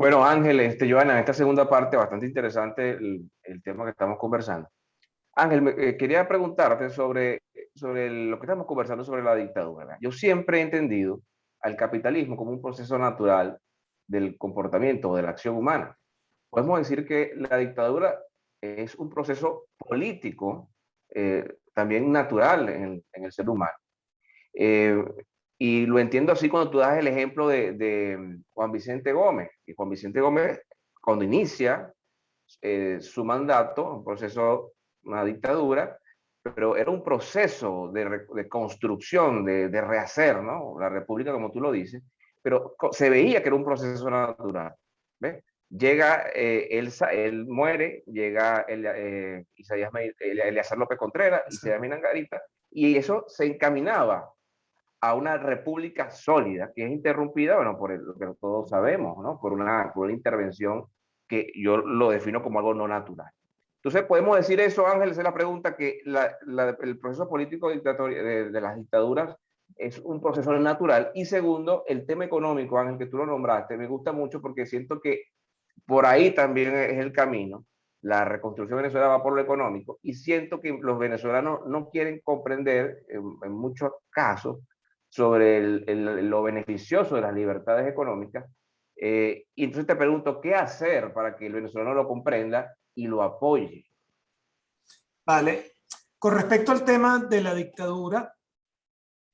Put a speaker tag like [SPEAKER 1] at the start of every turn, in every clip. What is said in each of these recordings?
[SPEAKER 1] Bueno, Ángel, este, Joana, en esta segunda parte, bastante interesante el, tema que estamos conversando. Ángel, eh, quería preguntarte sobre, sobre lo que estamos conversando sobre la dictadura. Yo siempre he entendido al capitalismo como un proceso natural del comportamiento, de la acción humana. Podemos decir que la dictadura es un proceso político, eh, también natural en, en, el ser humano. Eh, y lo entiendo así cuando tú das el ejemplo de, de Juan Vicente Gómez. Y Juan Vicente Gómez, cuando inicia eh, su mandato, un proceso, una dictadura, pero era un proceso de, de construcción, de, de, rehacer, ¿no? La república, como tú lo dices, pero se veía que era un proceso natural. ¿ves? Llega, eh, él, él, muere, llega el, eh, Isaías, Eleazar López Contreras, sí. Isaías Minangarita, y eso se encaminaba a una república sólida que es interrumpida, bueno, por el, lo que todos sabemos, ¿no? Por una, por una intervención que yo lo defino como algo no natural. Entonces, podemos decir eso, Ángel, es la pregunta, que la, la, el proceso político de, de, las dictaduras es un proceso natural. Y segundo, el tema económico, Ángel, que tú lo nombraste, me gusta mucho porque siento que por ahí también es el camino. La reconstrucción venezolana va por lo económico y siento que los venezolanos no quieren comprender, en, en muchos casos, sobre el, lo beneficioso de las libertades económicas. Eh, y entonces te pregunto, ¿qué hacer para que el venezolano lo comprenda y lo apoye?
[SPEAKER 2] Vale. Con respecto al tema de la dictadura,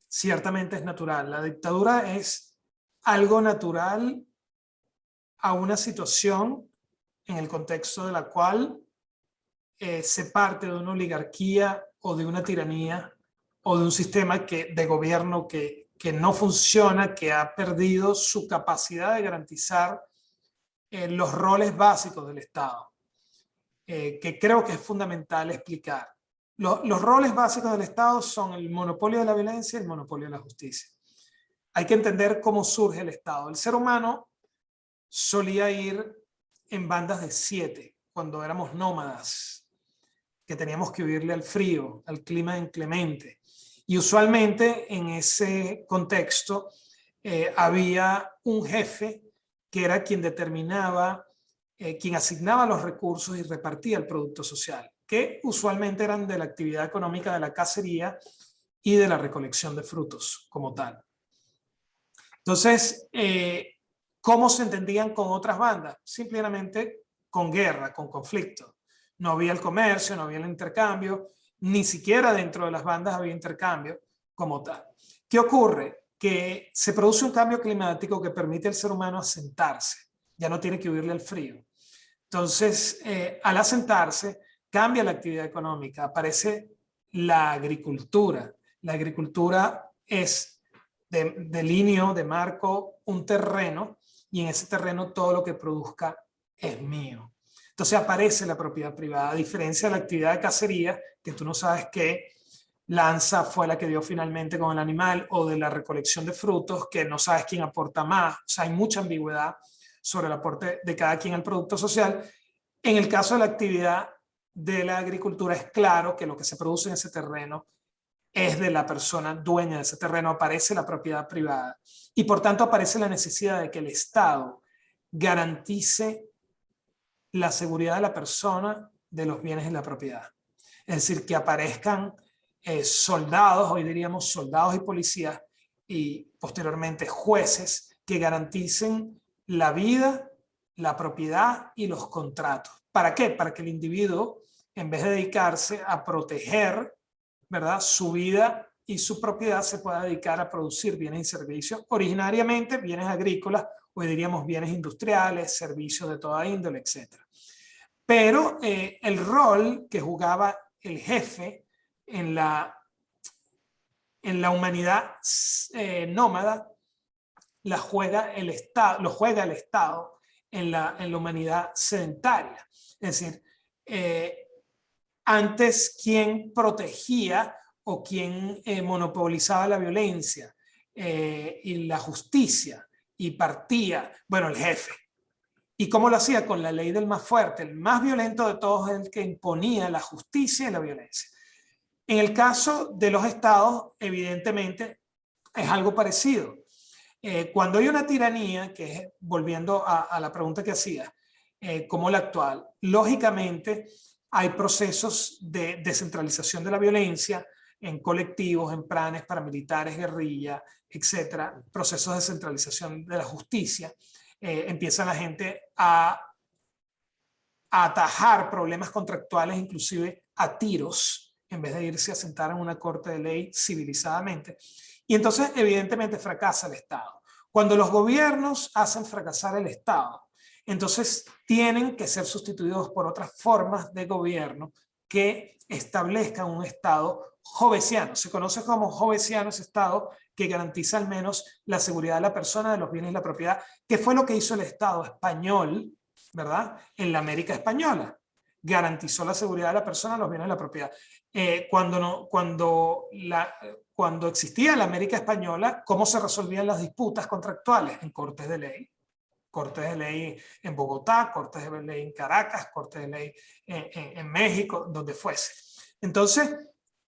[SPEAKER 2] ciertamente es natural. La dictadura es algo natural a una situación en el contexto de la cual eh, se parte de una oligarquía o de una tiranía o de un sistema que, de gobierno que, que no funciona, que ha perdido su capacidad de garantizar eh, los roles básicos del Estado, eh, que creo que es fundamental explicar. Lo, los roles básicos del Estado son el monopolio de la violencia y el monopolio de la justicia. Hay que entender cómo surge el Estado. El ser humano solía ir en bandas de siete, cuando éramos nómadas, que teníamos que huirle al frío, al clima inclemente. Y usualmente en ese contexto eh, había un jefe que era quien determinaba, eh, quien asignaba los recursos y repartía el producto social, que usualmente eran de la actividad económica de la cacería y de la recolección de frutos como tal. Entonces, eh, ¿cómo se entendían con otras bandas? Simplemente con guerra, con conflicto. No había el comercio, no había el intercambio, ni siquiera dentro de las bandas había intercambio como tal. ¿Qué ocurre? Que se produce un cambio climático que permite al ser humano asentarse, ya no tiene que huirle al frío. Entonces, eh, al asentarse, cambia la actividad económica, aparece la agricultura. La agricultura es de, de lineo, de marco, un terreno, y en ese terreno todo lo que produzca es mío. Entonces aparece la propiedad privada, a diferencia de la actividad de cacería, que tú no sabes qué lanza fue la que dio finalmente con el animal, o de la recolección de frutos, que no sabes quién aporta más. O sea, hay mucha ambigüedad sobre el aporte de cada quien al producto social. En el caso de la actividad de la agricultura es claro que lo que se produce en ese terreno es de la persona dueña de ese terreno, aparece la propiedad privada. Y por tanto aparece la necesidad de que el Estado garantice la seguridad de la persona de los bienes y la propiedad. Es decir, que aparezcan eh, soldados, hoy diríamos soldados y policías, y posteriormente jueces que garanticen la vida, la propiedad y los contratos. ¿Para qué? Para que el individuo, en vez de dedicarse a proteger ¿verdad? su vida y su propiedad, se pueda dedicar a producir bienes y servicios, originariamente bienes agrícolas, hoy diríamos bienes industriales, servicios de toda índole, etc. Pero eh, el rol que jugaba el jefe en la, en la humanidad eh, nómada la juega el Estado, lo juega el Estado en la, en la humanidad sedentaria. Es decir, eh, antes quien protegía o quien monopolizaba la violencia y la justicia y partía, bueno, el jefe. ¿Y cómo lo hacía? Con la ley del más fuerte, el más violento de todos, el que imponía la justicia y la violencia. En el caso de los estados, evidentemente, es algo parecido. Eh, cuando hay una tiranía, que es, volviendo a, la pregunta que hacía, eh, como la actual, lógicamente hay procesos de descentralización de la violencia en colectivos, en planes paramilitares, guerrilla, etcétera, procesos de descentralización de la justicia. Eh, empieza la gente a, a atajar problemas contractuales, inclusive a tiros, en vez de irse a sentar en una corte de ley civilizadamente. Y entonces, evidentemente, fracasa el Estado. Cuando los gobiernos hacen fracasar el Estado, entonces tienen que ser sustituidos por otras formas de gobierno que establezcan un Estado jovesiano. Se conoce como jovesiano ese Estado que garantiza al menos la seguridad de la persona, de los bienes y la propiedad, que fue lo que hizo el Estado español, ¿verdad? En la América Española. Garantizó la seguridad de la persona, los bienes y la propiedad. Eh, cuando, no, cuando la, cuando existía la América Española, cómo se resolvían las disputas contractuales en cortes de ley. Cortes de ley en Bogotá, cortes de ley en Caracas, cortes de ley en, México, donde fuese. Entonces,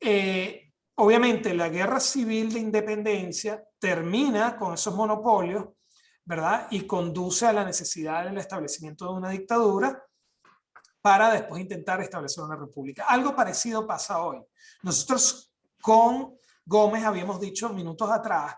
[SPEAKER 2] eh, obviamente la guerra civil de independencia termina con esos monopolios, ¿verdad? Y conduce a la necesidad del establecimiento de una dictadura para después intentar establecer una república. Algo parecido pasa hoy. Nosotros con Gómez habíamos dicho minutos atrás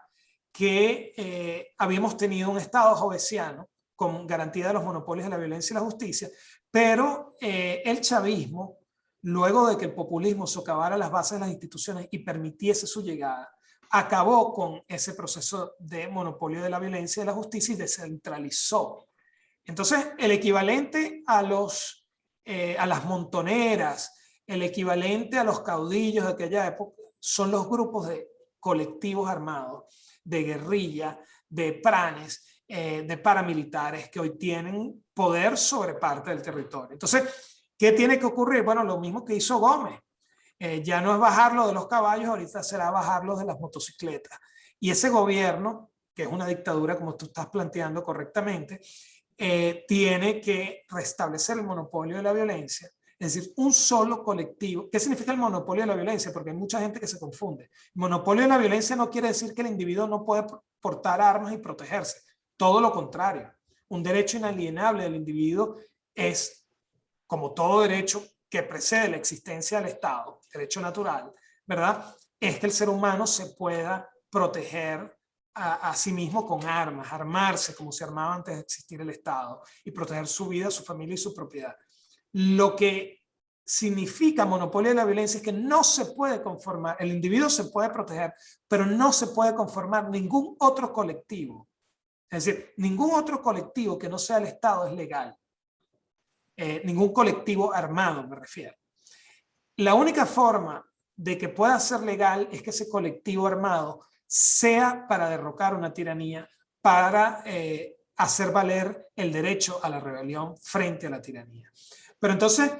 [SPEAKER 2] que eh, habíamos tenido un Estado jovesiano con garantía de los monopolios de la violencia y la justicia, pero eh, el chavismo, luego de que el populismo socavara las bases de las instituciones y permitiese su llegada, acabó con ese proceso de monopolio de la violencia y de la justicia y descentralizó. Entonces, el equivalente a, los, eh, a las montoneras, el equivalente a los caudillos de aquella época, son los grupos de colectivos armados, de guerrilla, de pranes, eh, de paramilitares que hoy tienen poder sobre parte del territorio. Entonces, ¿qué tiene que ocurrir? Bueno, lo mismo que hizo Gómez. Eh, ya no es bajarlo de los caballos, ahorita será bajarlo de las motocicletas. Y ese gobierno, que es una dictadura como tú estás planteando correctamente, eh, tiene que restablecer el monopolio de la violencia, es decir, un solo colectivo. ¿Qué significa el monopolio de la violencia? Porque hay mucha gente que se confunde. monopolio de la violencia no quiere decir que el individuo no puede portar armas y protegerse. Todo lo contrario. Un derecho inalienable del individuo es, como todo derecho que precede la existencia del Estado, derecho natural, ¿verdad? Es que el ser humano se pueda proteger a, sí mismo con armas, armarse como se armaba antes de existir el Estado y proteger su vida, su familia y su propiedad. Lo que significa monopolio de la violencia es que no se puede conformar, el individuo se puede proteger, pero no se puede conformar ningún otro colectivo. Es decir, ningún otro colectivo que no sea el Estado es legal. Eh, ningún colectivo armado, me refiero. La única forma de que pueda ser legal es que ese colectivo armado sea para derrocar una tiranía, para eh, hacer valer el derecho a la rebelión frente a la tiranía. Pero entonces,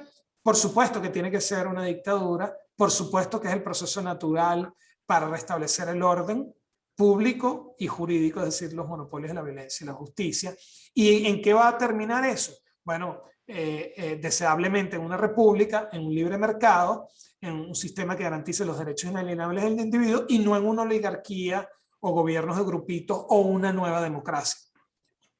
[SPEAKER 2] por supuesto que tiene que ser una dictadura, por supuesto que es el proceso natural para restablecer el orden público y jurídico, es decir, los monopolios de la violencia y la justicia. ¿Y en qué va a terminar eso? Bueno, eh, eh, deseablemente en una república, en un libre mercado, en un sistema que garantice los derechos inalienables del individuo y no en una oligarquía o gobiernos de grupitos o una nueva democracia.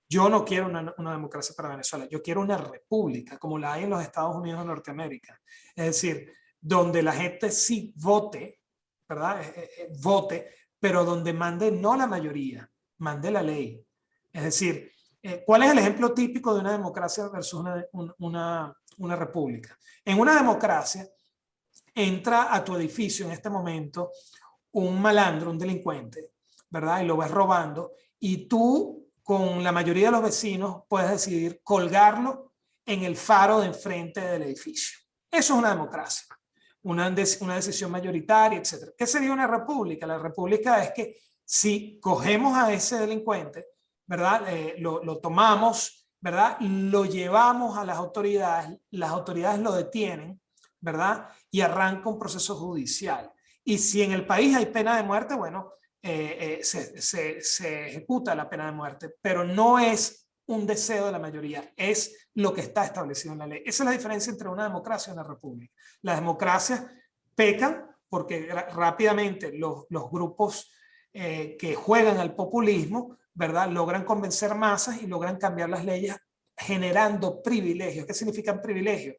[SPEAKER 2] Yo no quiero una, democracia para Venezuela, yo quiero una república como la hay en los Estados Unidos de Norteamérica. Es decir, donde la gente sí vote, ¿verdad? Eh, eh, vote, pero donde mande no la mayoría, mande la ley. Es decir, ¿cuál es el ejemplo típico de una democracia versus una, una república? En una democracia entra a tu edificio en este momento un malandro, un delincuente, ¿verdad? Y lo ves robando y tú con la mayoría de los vecinos puedes decidir colgarlo en el faro de enfrente del edificio. Eso es una democracia, una, una decisión mayoritaria, etc. ¿Qué sería una república? La república es que si cogemos a ese delincuente, ¿verdad? Eh, lo, lo tomamos, ¿verdad? Lo llevamos a las autoridades, las autoridades lo detienen, ¿verdad? Y arranca un proceso judicial. Y si en el país hay pena de muerte, bueno, eh, eh, se, ejecuta la pena de muerte, pero no es un deseo de la mayoría, es lo que está establecido en la ley. Esa es la diferencia entre una democracia y una república. Las democracias pecan porque rápidamente los, grupos eh, que juegan al populismo ¿verdad? Logran convencer masas y logran cambiar las leyes generando privilegios. ¿Qué significan privilegios?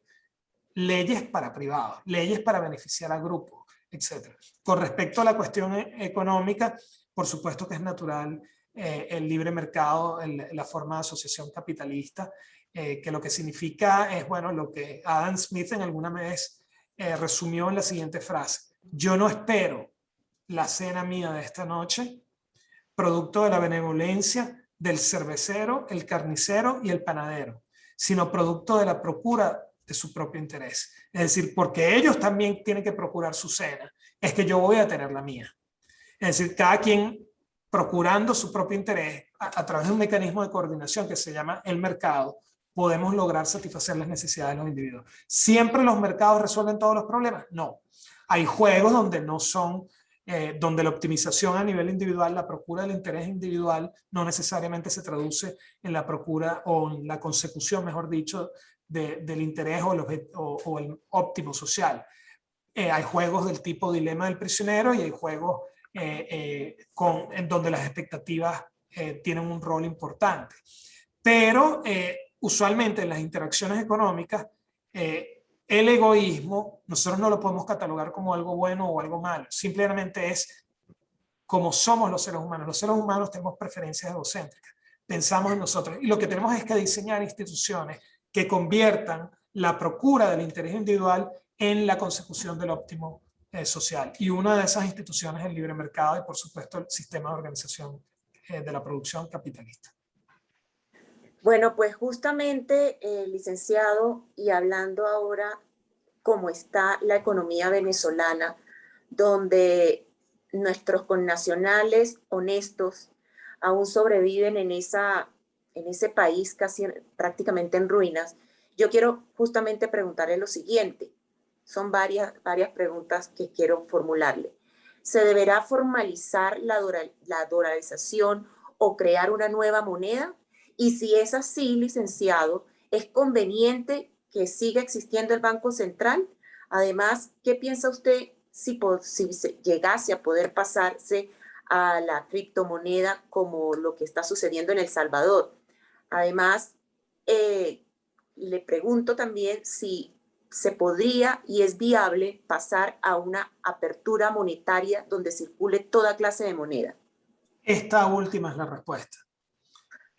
[SPEAKER 2] Leyes para privados, leyes para beneficiar a grupos, etc. Con respecto a la cuestión e-, económica, por supuesto que es natural eh, el libre mercado, la forma de asociación capitalista, eh, que lo que significa es, bueno, lo que Adam Smith en alguna vez eh, resumió en la siguiente frase. Yo no espero la cena mía de esta noche, producto de la benevolencia del cervecero, el carnicero y el panadero, sino producto de la procura de su propio interés. Es decir, porque ellos también tienen que procurar su cena, es que yo voy a tener la mía. Es decir, cada quien procurando su propio interés a, través de un mecanismo de coordinación que se llama el mercado, podemos lograr satisfacer las necesidades de los individuos. ¿Siempre los mercados resuelven todos los problemas? No. Hay juegos donde no son eh, donde la optimización a nivel individual, la procura del interés individual, no necesariamente se traduce en la procura o en la consecución, mejor dicho, del interés o el, o, el óptimo social. Eh, hay juegos del tipo dilema del prisionero y hay juegos eh, en donde las expectativas tienen un rol importante. Pero usualmente en las interacciones económicas, el egoísmo, nosotros no lo podemos catalogar como algo bueno o algo malo, simplemente es como somos los seres humanos. Los seres humanos tenemos preferencias egocéntricas, pensamos en nosotros y lo que tenemos es que diseñar instituciones que conviertan la procura del interés individual en la consecución del óptimo eh, social. Y una de esas instituciones es el libre mercado y por supuesto el sistema de organización eh, de la producción capitalista.
[SPEAKER 3] Bueno, pues justamente, eh, licenciado, y hablando ahora cómo está la economía venezolana, donde nuestros connacionales honestos aún sobreviven en, esa, en ese país casi prácticamente en ruinas, yo quiero justamente preguntarle lo siguiente. Son varias, varias preguntas que quiero formularle. ¿Se deberá formalizar la, la dolarización o crear una nueva moneda? Y si es así, licenciado, ¿es conveniente que siga existiendo el Banco Central? Además, ¿qué piensa usted si, llegase a poder pasarse a la criptomoneda como lo que está sucediendo en El Salvador? Además, eh, le pregunto también si se podría y es viable pasar a una apertura monetaria donde circule toda clase de moneda.
[SPEAKER 2] Esta última es la respuesta.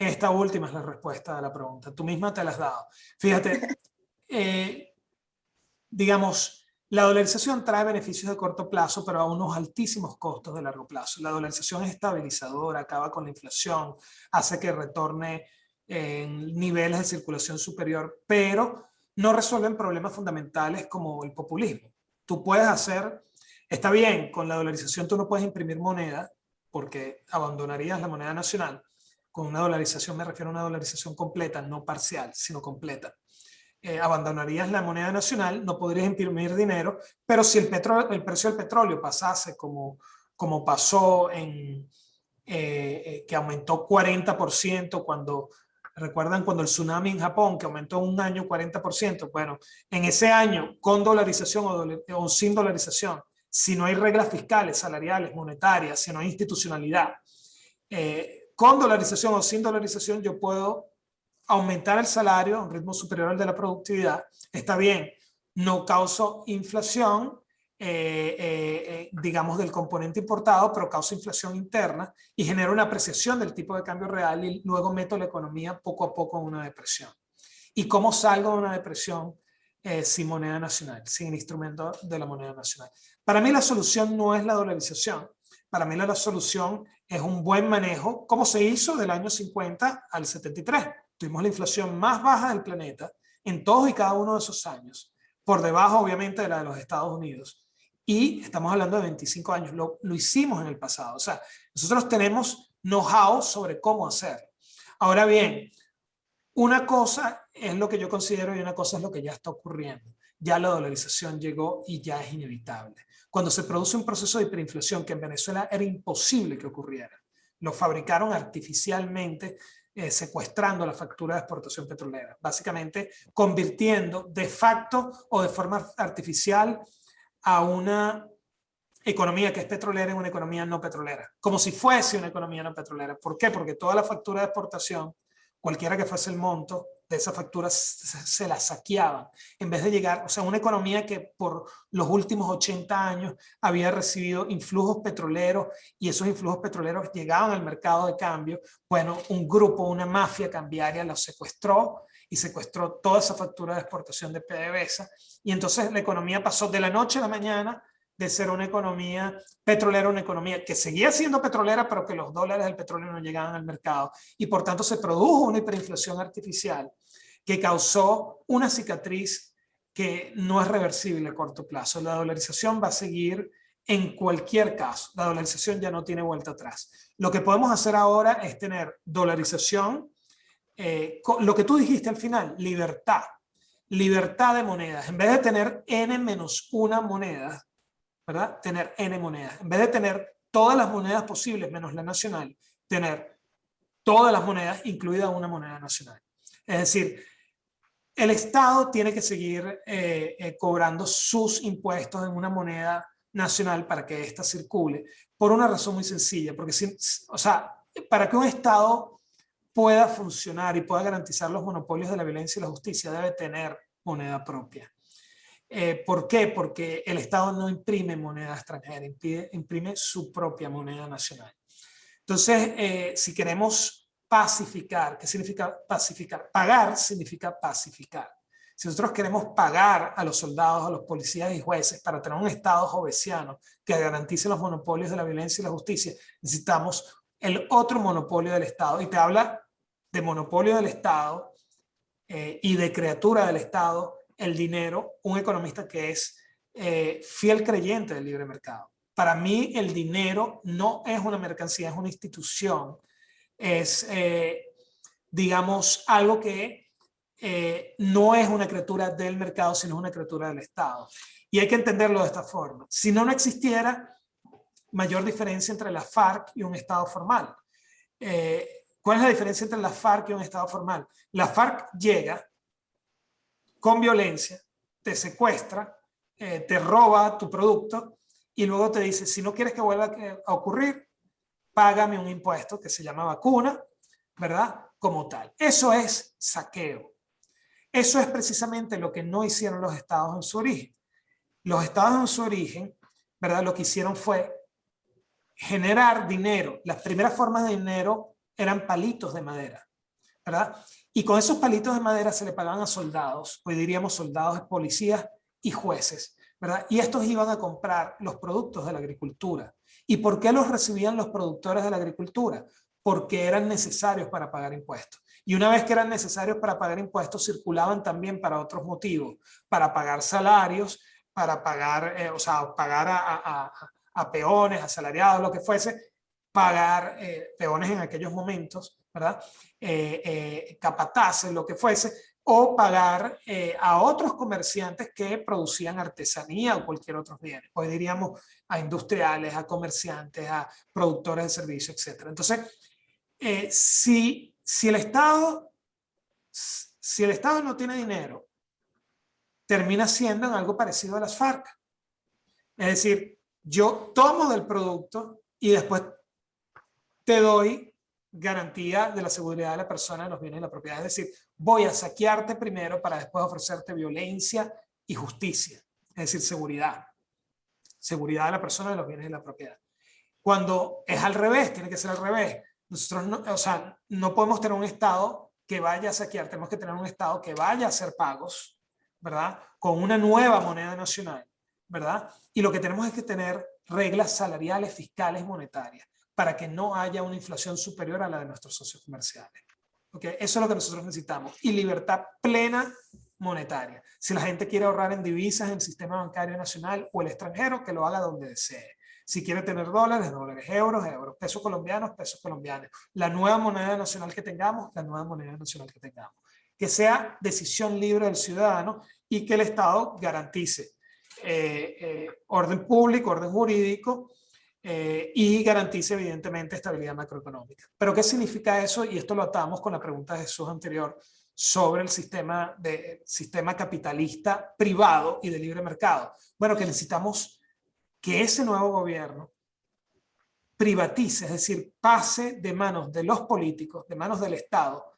[SPEAKER 2] Esta última es la respuesta a la pregunta. Tú misma te la has dado. Fíjate, eh, digamos, la dolarización trae beneficios de corto plazo, pero a unos altísimos costos de largo plazo. La dolarización es estabilizadora, acaba con la inflación, hace que retorne en niveles de circulación superior, pero no resuelven problemas fundamentales como el populismo. Tú puedes hacer, está bien, con la dolarización tú no puedes imprimir moneda porque abandonarías la moneda nacional, con una dolarización me refiero a una dolarización completa, no parcial, sino completa. Eh, abandonarías la moneda nacional, no podrías imprimir dinero, pero si el, el precio del petróleo pasase como, como pasó en, eh, eh, que aumentó 40% cuando, recuerdan cuando el tsunami en Japón, que aumentó un año 40%, bueno, en ese año, con dolarización o, o sin dolarización, si no hay reglas fiscales, salariales, monetarias, si no hay institucionalidad, eh, con dolarización o sin dolarización yo puedo aumentar el salario a un ritmo superior al de la productividad. Está bien, no causo inflación, eh, eh, eh, digamos, del componente importado, pero causa inflación interna y genera una apreciación del tipo de cambio real y luego meto la economía poco a poco en una depresión. ¿Y cómo salgo de una depresión sin moneda nacional, sin instrumento de la moneda nacional? Para mí la solución no es la dolarización, para mí la solución es un buen manejo, como se hizo del año 50 al 73. Tuvimos la inflación más baja del planeta en todos y cada uno de esos años, por debajo obviamente de la de los Estados Unidos. Y estamos hablando de 25 años, lo, hicimos en el pasado. O sea, nosotros tenemos know-how sobre cómo hacer. Ahora bien, una cosa es lo que yo considero y una cosa es lo que ya está ocurriendo. Ya la dolarización llegó y ya es inevitable cuando se produce un proceso de hiperinflación que en Venezuela era imposible que ocurriera. Lo fabricaron artificialmente eh, secuestrando la factura de exportación petrolera, básicamente convirtiendo de facto o de forma artificial a una economía que es petrolera en una economía no petrolera, como si fuese una economía no petrolera. ¿Por qué? Porque toda la factura de exportación, cualquiera que fuese el monto de esa factura, se, la saqueaban, en vez de llegar, o sea, una economía que por los últimos 80 años había recibido influjos petroleros y esos influjos petroleros llegaban al mercado de cambio, bueno, un grupo, una mafia cambiaria los secuestró y secuestró toda esa factura de exportación de PDVSA. Y entonces la economía pasó de la noche a la mañana de ser una economía petrolera, una economía que seguía siendo petrolera, pero que los dólares del petróleo no llegaban al mercado. Y por tanto se produjo una hiperinflación artificial que causó una cicatriz que no es reversible a corto plazo. La dolarización va a seguir en cualquier caso. La dolarización ya no tiene vuelta atrás. Lo que podemos hacer ahora es tener dolarización, eh, lo que tú dijiste al final, libertad. Libertad de monedas. En vez de tener n menos una moneda, ¿verdad? Tener N monedas. En vez de tener todas las monedas posibles menos la nacional, tener todas las monedas, incluida una moneda nacional. Es decir, el Estado tiene que seguir eh, eh, cobrando sus impuestos en una moneda nacional para que ésta circule, por una razón muy sencilla, porque si, o sea, para que un Estado pueda funcionar y pueda garantizar los monopolios de la violencia y la justicia, debe tener moneda propia. Eh, ¿Por qué? Porque el Estado no imprime moneda extranjera, imprime, su propia moneda nacional. Entonces, eh, si queremos pacificar, ¿qué significa pacificar? Pagar significa pacificar. Si nosotros queremos pagar a los soldados, a los policías y jueces para tener un Estado jovesiano que garantice los monopolios de la violencia y la justicia, necesitamos el otro monopolio del Estado. Y te habla de monopolio del Estado eh, y de criatura del Estado el dinero, un economista que es eh, fiel creyente del libre mercado. Para mí el dinero no es una mercancía, es una institución. Es, eh, digamos, algo que eh, no es una criatura del mercado, sino una criatura del Estado. Y hay que entenderlo de esta forma. Si no, no existiera mayor diferencia entre la FARC y un Estado formal. ¿Cuál es la diferencia entre la FARC y un Estado formal? La FARC llega con violencia, te secuestra, eh, te roba tu producto y luego te dice, si no quieres que vuelva a ocurrir, págame un impuesto que se llama vacuna, ¿verdad? Como tal. Eso es saqueo. Eso es precisamente lo que no hicieron los estados en su origen. Los estados en su origen, ¿verdad? Lo que hicieron fue generar dinero. Las primeras formas de dinero eran palitos de madera, ¿verdad? Y con esos palitos de madera se le pagaban a soldados, hoy diríamos soldados, policías y jueces, ¿verdad? Y estos iban a comprar los productos de la agricultura. ¿Y por qué los recibían los productores de la agricultura? Porque eran necesarios para pagar impuestos. Y una vez que eran necesarios para pagar impuestos, circulaban también para otros motivos, para pagar salarios, para pagar, eh, o sea, pagar a, a, peones, asalariados, lo que fuese, pagar eh, peones en aquellos momentos, ¿verdad? Eh, eh, capataces, lo que fuese, o pagar eh, a otros comerciantes que producían artesanía o cualquier otro bien. Hoy diríamos a industriales, a comerciantes, a productores de servicios, etc. Entonces, si, si, el Estado, si el Estado no tiene dinero, termina siendo en algo parecido a las FARC. Es decir, yo tomo del producto y después te doy garantía de la seguridad de la persona, de los bienes y la propiedad. Es decir, voy a saquearte primero para después ofrecerte violencia y justicia. Es decir, seguridad. Seguridad de la persona, de los bienes y la propiedad. Cuando es al revés, tiene que ser al revés. Nosotros no, o sea, no podemos tener un Estado que vaya a saquear, tenemos que tener un Estado que vaya a hacer pagos, ¿verdad? Con una nueva moneda nacional, ¿verdad? Y lo que tenemos es que tener reglas salariales, fiscales, monetarias para que no haya una inflación superior a la de nuestros socios comerciales. ¿Okay? Eso es lo que nosotros necesitamos. Y libertad plena monetaria. Si la gente quiere ahorrar en divisas en el sistema bancario nacional o el extranjero, que lo haga donde desee. Si quiere tener dólares, dólares, euros, euros, pesos colombianos, pesos colombianos. La nueva moneda nacional que tengamos, la nueva moneda nacional que tengamos. Que sea decisión libre del ciudadano y que el Estado garantice orden público, orden jurídico, eh, y garantice evidentemente estabilidad macroeconómica. Pero ¿qué significa eso? Y esto lo atamos con la pregunta de Jesús anterior sobre el sistema, de, sistema capitalista privado y de libre mercado. Bueno, que necesitamos que ese nuevo gobierno privatice, es decir, pase de manos de los políticos, de manos del Estado,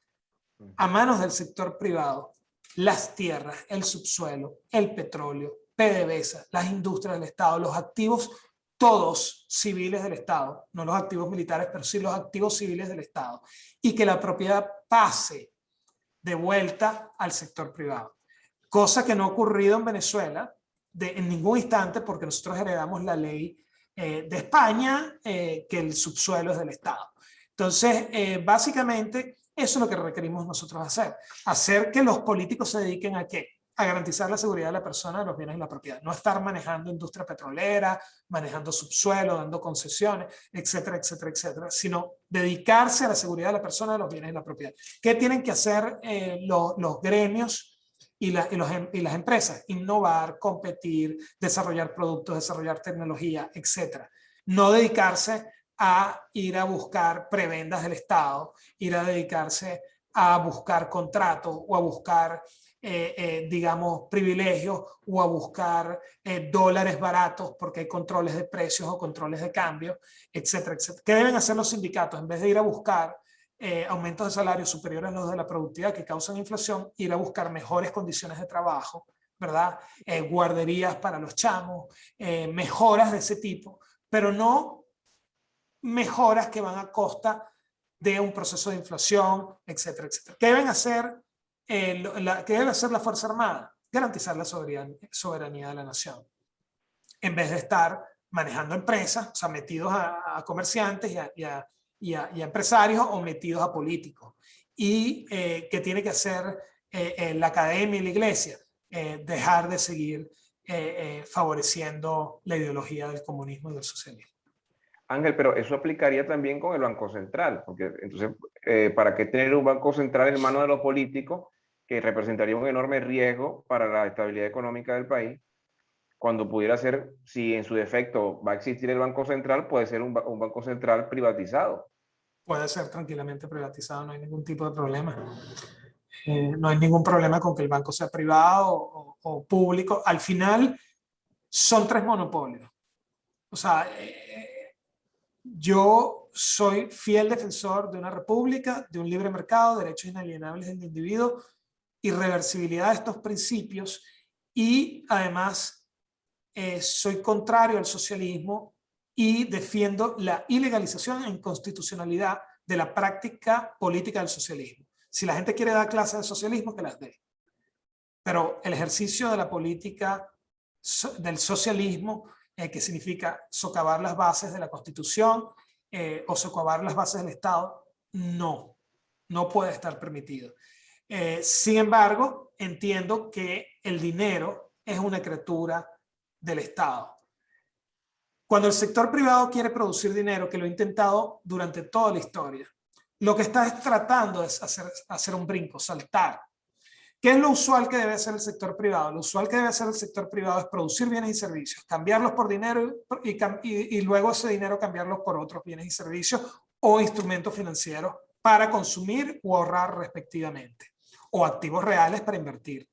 [SPEAKER 2] a manos del sector privado, las tierras, el subsuelo, el petróleo, PDVSA, las industrias del Estado, los activos todos civiles del Estado, no los activos militares, pero sí los activos civiles del Estado, y que la propiedad pase de vuelta al sector privado. Cosa que no ha ocurrido en Venezuela de, en ningún instante porque nosotros heredamos la ley eh, de España, eh, que el subsuelo es del Estado. Entonces, eh, básicamente, eso es lo que requerimos nosotros hacer. Hacer que los políticos se dediquen a qué? A garantizar la seguridad de la persona, los bienes y la propiedad. No estar manejando industria petrolera, manejando subsuelo, dando concesiones, etcétera, etcétera, etcétera, sino dedicarse a la seguridad de la persona, los bienes y la propiedad. ¿Qué tienen que hacer los, los gremios y, em, y, las empresas, innovar, competir, desarrollar productos, desarrollar tecnología, etc. No dedicarse a ir a buscar prebendas del Estado, ir a dedicarse a buscar contratos o a buscar, eh, eh, digamos, privilegios o a buscar eh, dólares baratos porque hay controles de precios o controles de cambio, etcétera, etcétera. ¿Qué deben hacer los sindicatos? En vez de ir a buscar eh, aumentos de salarios superiores a los de la productividad que causan inflación, ir a buscar mejores condiciones de trabajo, ¿verdad? Guarderías para los chamos, mejoras de ese tipo, pero no mejoras que van a costa de un proceso de inflación, etcétera, etcétera. ¿Qué deben hacer, la, ¿qué debe hacer la Fuerza Armada? Garantizar la soberanía, soberanía de la nación. En vez de estar manejando empresas, o sea, metidos a, a comerciantes y a, y a y a, empresarios o metidos a políticos. Y eh, que tiene que hacer eh, la academia y la iglesia, eh, dejar de seguir favoreciendo la ideología del comunismo y del socialismo.
[SPEAKER 1] Ángel, pero eso aplicaría también con el Banco Central, porque entonces, ¿para qué tener un Banco Central en manos de los políticos que representaría un enorme riesgo para la estabilidad económica del país? Cuando pudiera ser, si en su defecto va a existir el Banco Central, puede ser un, un Banco Central privatizado
[SPEAKER 2] puede ser tranquilamente privatizado, no hay ningún tipo de problema. Eh, no hay ningún problema con que el banco sea privado o, público. Al final son tres monopolios. O sea, eh, yo soy fiel defensor de una república, de un libre mercado, derechos inalienables del individuo, irreversibilidad de estos principios y además eh, soy contrario al socialismo y defiendo la ilegalización e inconstitucionalidad de la práctica política del socialismo. Si la gente quiere dar clases de socialismo, que las dé. Pero el ejercicio de la política del socialismo, eh, que significa socavar las bases de la Constitución eh, o socavar las bases del Estado, no, no puede estar permitido. Eh, sin embargo, entiendo que el dinero es una criatura del Estado cuando el sector privado quiere producir dinero, que lo ha intentado durante toda la historia, lo que está tratando es hacer, un brinco, saltar. ¿Qué es lo usual que debe hacer el sector privado? Lo usual que debe hacer el sector privado es producir bienes y servicios, cambiarlos por dinero y, y luego ese dinero cambiarlos por otros bienes y servicios o instrumentos financieros para consumir o ahorrar respectivamente, o activos reales para invertir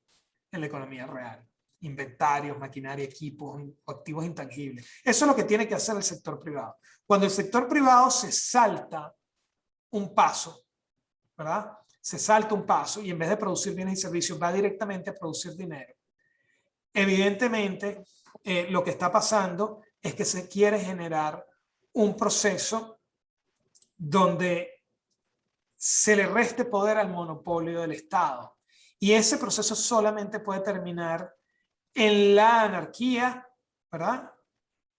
[SPEAKER 2] en la economía real inventarios, maquinaria, equipos, activos intangibles. Eso es lo que tiene que hacer el sector privado. Cuando el sector privado se salta un paso, ¿verdad? Se salta un paso y en vez de producir bienes y servicios va directamente a producir dinero. Evidentemente, eh, lo que está pasando es que se quiere generar un proceso donde se le reste poder al monopolio del Estado. Y ese proceso solamente puede terminar en la anarquía, ¿verdad?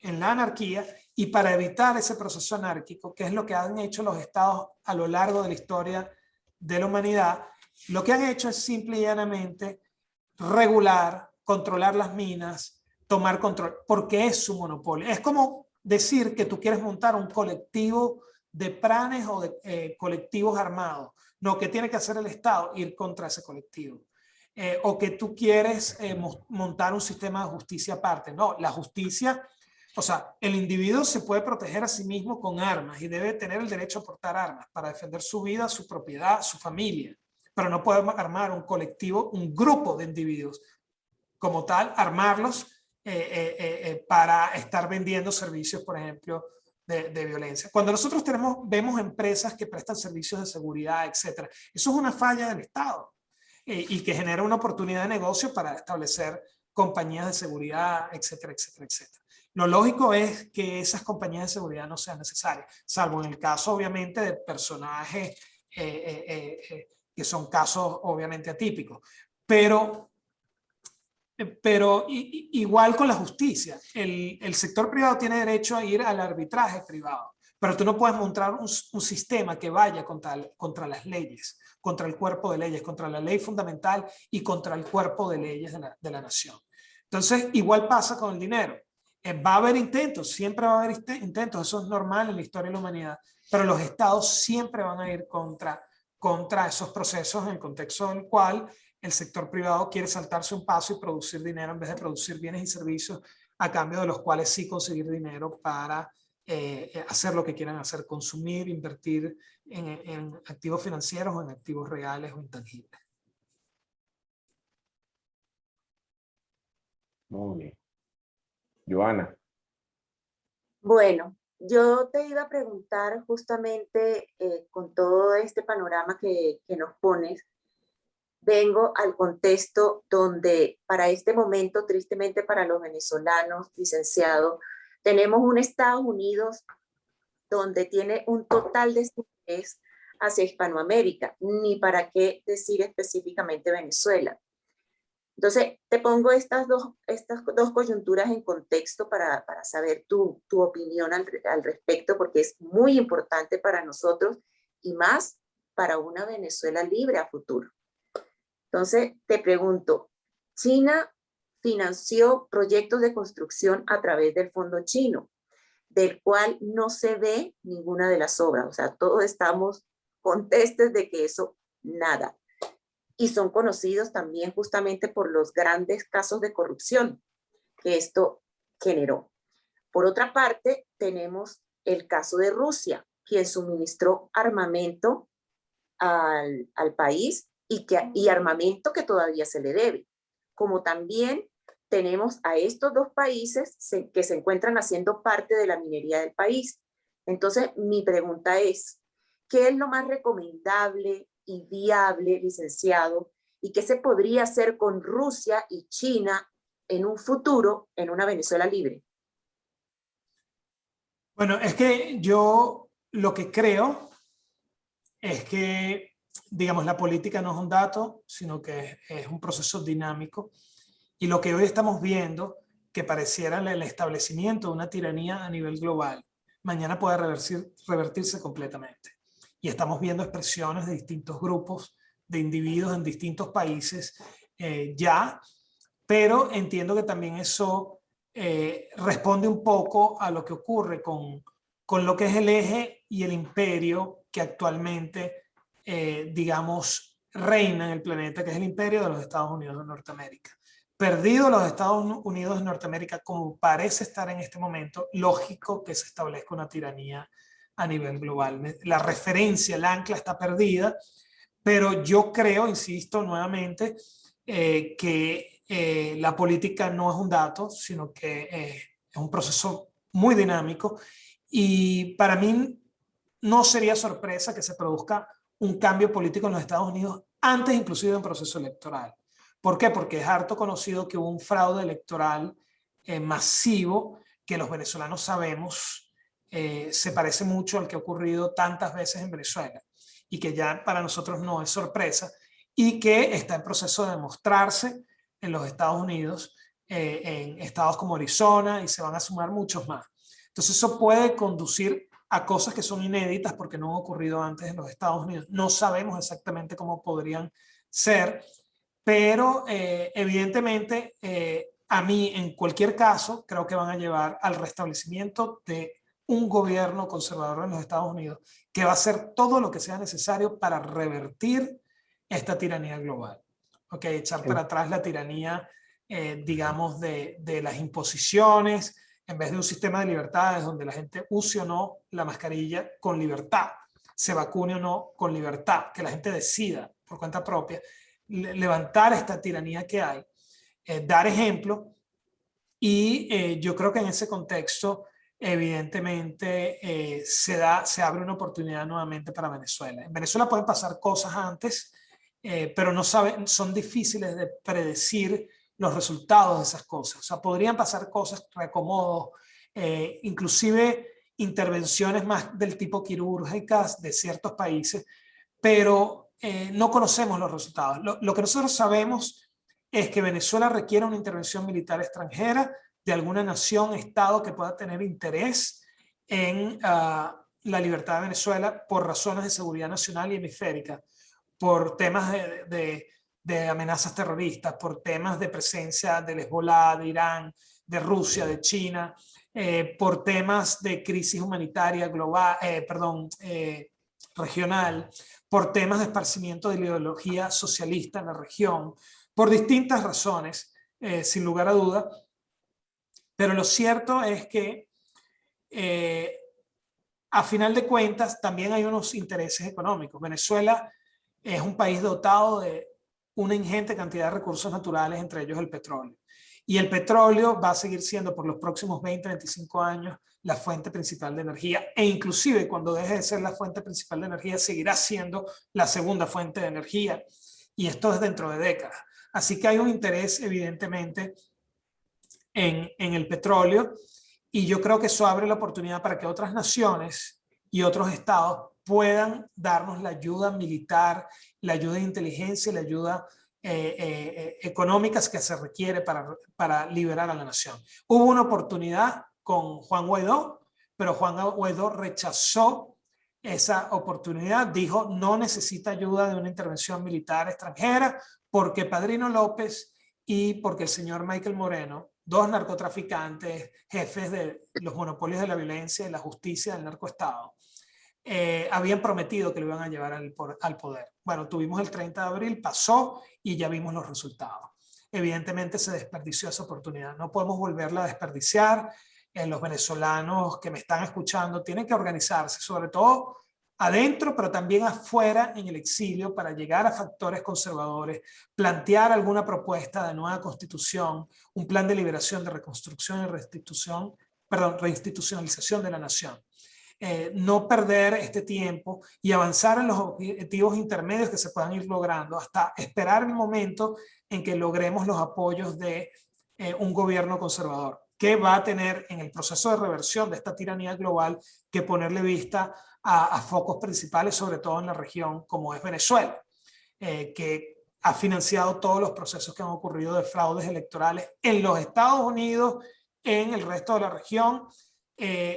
[SPEAKER 2] En la anarquía, y para evitar ese proceso anárquico, que es lo que han hecho los estados a lo largo de la historia de la humanidad, lo que han hecho es simple y llanamente regular, controlar las minas, tomar control, porque es su monopolio. Es como decir que tú quieres montar un colectivo de pranes o de eh, colectivos armados. No, que tiene que hacer el Estado? Ir contra ese colectivo. Eh, o que tú quieres eh, montar un sistema de justicia aparte. No, la justicia, o sea, el individuo se puede proteger a sí mismo con armas y debe tener el derecho a portar armas para defender su vida, su propiedad, su familia, pero no puede armar un colectivo, un grupo de individuos como tal, armarlos para estar vendiendo servicios, por ejemplo, de, de, violencia. Cuando nosotros tenemos, vemos empresas que prestan servicios de seguridad, etcétera, eso es una falla del Estado y que genera una oportunidad de negocio para establecer compañías de seguridad, etcétera, etcétera, etcétera. Lo lógico es que esas compañías de seguridad no sean necesarias, salvo en el caso obviamente de personajes eh, eh, eh, que son casos obviamente atípicos. Pero, pero igual con la justicia, el, sector privado tiene derecho a ir al arbitraje privado, pero tú no puedes montar un, sistema que vaya contra, contra las leyes, contra el cuerpo de leyes, contra la ley fundamental y contra el cuerpo de leyes de la, de la nación. Entonces, igual pasa con el dinero. Eh, va a haber intentos, siempre va a haber intentos, eso es normal en la historia de la humanidad, pero los estados siempre van a ir contra, contra esos procesos en el contexto en el cual el sector privado quiere saltarse un paso y producir dinero en vez de producir bienes y servicios a cambio de los cuales sí conseguir dinero para eh, hacer lo que quieran hacer, consumir, invertir en, en activos financieros o en activos reales o intangibles.
[SPEAKER 1] Muy bien. Joana.
[SPEAKER 3] Bueno, yo te iba a preguntar justamente eh, con todo este panorama que, que nos pones, vengo al contexto donde para este momento, tristemente para los venezolanos, licenciado, tenemos un Estados Unidos donde tiene un total desinterés hacia Hispanoamérica, ni para qué decir específicamente Venezuela. Entonces, te pongo estas dos, estas dos coyunturas en contexto para, para saber tu, tu opinión al, al, respecto, porque es muy importante para nosotros y más para una Venezuela libre a futuro. Entonces, te pregunto, China financió proyectos de construcción a través del fondo chino, del cual no se ve ninguna de las obras. O sea, todos estamos contestes de que eso, nada. Y son conocidos también justamente por los grandes casos de corrupción que esto generó. Por otra parte, tenemos el caso de Rusia, quien suministró armamento al, al país y, que, y armamento que todavía se le debe, como también tenemos a estos dos países que se encuentran haciendo parte de la minería del país. Entonces, mi pregunta es, ¿qué es lo más recomendable y viable, licenciado? ¿Y qué se podría hacer con Rusia y China en un futuro en una Venezuela libre?
[SPEAKER 2] Bueno, es que yo lo que creo es que, digamos, la política no es un dato, sino que es un proceso dinámico y lo que hoy estamos viendo, que pareciera el establecimiento de una tiranía a nivel global, mañana puede revertir, revertirse completamente. Y estamos viendo expresiones de distintos grupos, de individuos en distintos países eh, ya, pero entiendo que también eso eh, responde un poco a lo que ocurre con, con lo que es el eje y el imperio que actualmente, eh, digamos, reina en el planeta, que es el imperio de los Estados Unidos de Norteamérica perdido los Estados Unidos de Norteamérica como parece estar en este momento, lógico que se establezca una tiranía a nivel global. La referencia, el ancla está perdida, pero yo creo, insisto nuevamente, eh, que eh, la política no es un dato, sino que eh, es un proceso muy dinámico y para mí no sería sorpresa que se produzca un cambio político en los Estados Unidos antes inclusive de un proceso electoral. ¿Por qué? Porque es harto conocido que hubo un fraude electoral eh, masivo que los venezolanos sabemos eh, se parece mucho al que ha ocurrido tantas veces en Venezuela y que ya para nosotros no es sorpresa y que está en proceso de demostrarse en los Estados Unidos, eh, en estados como Arizona y se van a sumar muchos más. Entonces eso puede conducir a cosas que son inéditas porque no han ocurrido antes en los Estados Unidos. No sabemos exactamente cómo podrían ser, pero eh, evidentemente eh, a mí en cualquier caso creo que van a llevar al restablecimiento de un gobierno conservador en los Estados Unidos que va a hacer todo lo que sea necesario para revertir esta tiranía global. Ok, echar para atrás la tiranía, eh, digamos, de, de las imposiciones, en vez de un sistema de libertades donde la gente use o no la mascarilla con libertad, se vacune o no con libertad, que la gente decida por cuenta propia levantar esta tiranía que hay, eh, dar ejemplo Y yo creo que en ese contexto evidentemente eh, se, da, se abre una oportunidad nuevamente para Venezuela. En Venezuela pueden pasar cosas antes, eh, pero no saben, son difíciles de predecir los resultados de esas cosas. O sea, podrían pasar cosas, reacomodos, eh, inclusive intervenciones más del tipo quirúrgicas de ciertos países, pero no conocemos los resultados. Lo, lo que nosotros sabemos es que Venezuela requiere una intervención militar extranjera de alguna nación, estado que pueda tener interés en ah, la libertad de Venezuela por razones de seguridad nacional y hemisférica, por temas de, amenazas terroristas, por temas de presencia del Hezbollah, de Irán, de Rusia, de China, eh, por temas de crisis humanitaria global, eh, perdón, eh, regional, por temas de esparcimiento de ideología socialista en la región, por distintas razones, sin lugar a duda, pero lo cierto es que a final de cuentas también hay unos intereses económicos. Venezuela es un país dotado de una ingente cantidad de recursos naturales, entre ellos el petróleo. Y el petróleo va a seguir siendo por los próximos 20, 25 años la fuente principal de energía e inclusive cuando deje de ser la fuente principal de energía seguirá siendo la segunda fuente de energía y esto es dentro de décadas. Así que hay un interés evidentemente en, el petróleo y yo creo que eso abre la oportunidad para que otras naciones y otros estados puedan darnos la ayuda militar, la ayuda de inteligencia, la ayuda eh, eh, económica que se requiere para, para liberar a la nación. Hubo una oportunidad con Juan Guaidó, pero Juan Guaidó rechazó esa oportunidad, dijo no necesita ayuda de una intervención militar extranjera porque Padrino López y porque el señor Michael Moreno dos narcotraficantes, jefes de los monopolios de la violencia y la justicia del narcoestado, eh, habían prometido que lo iban a llevar al, al poder. Bueno, tuvimos el 30 de abril, pasó y ya vimos los resultados. Evidentemente se desperdició esa oportunidad. No podemos volverla a desperdiciar. Eh, los venezolanos que me están escuchando tienen que organizarse, sobre todo adentro, pero también afuera en el exilio para llegar a factores conservadores, plantear alguna propuesta de nueva constitución, un plan de liberación, de reconstrucción y restitución, perdón, reinstitucionalización de la nación. Eh, no perder este tiempo y avanzar en los objetivos intermedios que se puedan ir logrando hasta esperar el momento en que logremos los apoyos de eh, un gobierno conservador que va a tener en el proceso de reversión de esta tiranía global que ponerle vista a, focos principales, sobre todo en la región como es Venezuela, eh, que ha financiado todos los procesos que han ocurrido de fraudes electorales en los Estados Unidos, en el resto de la región,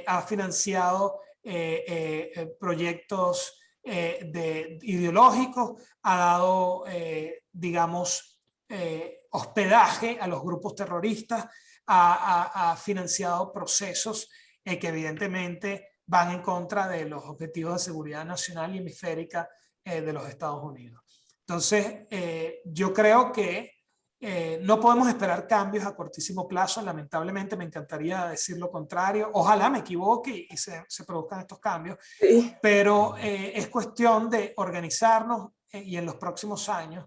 [SPEAKER 2] ha financiado eh, proyectos de, ideológicos, ha dado, digamos, hospedaje a los grupos terroristas, ha, financiado procesos que evidentemente van en contra de los objetivos de seguridad nacional y hemisférica eh, de los Estados Unidos. Entonces, eh, yo creo que eh, no podemos esperar cambios a cortísimo plazo, lamentablemente me encantaría decir lo contrario, ojalá me equivoque y se, se produzcan estos cambios, pero es cuestión de organizarnos y en los próximos años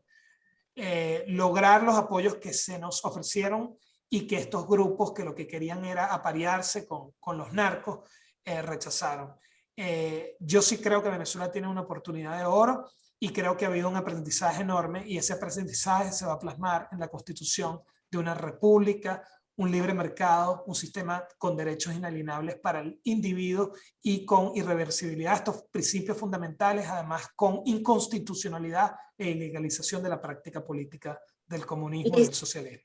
[SPEAKER 2] lograr los apoyos que se nos ofrecieron y que estos grupos que lo que querían era aparearse con, con los narcos, eh, rechazaron. Eh, yo sí creo que Venezuela tiene una oportunidad de oro y creo que ha habido un aprendizaje enorme y ese aprendizaje se va a plasmar en la constitución de una república, un libre mercado, un sistema con derechos inalienables para el individuo y con irreversibilidad, estos principios fundamentales, además con inconstitucionalidad e ilegalización de la práctica política del comunismo y, del socialismo.